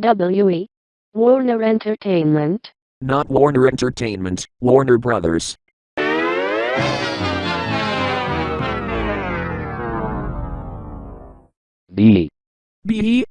W-E. Warner Entertainment. Not Warner Entertainment, Warner Brothers. B, B,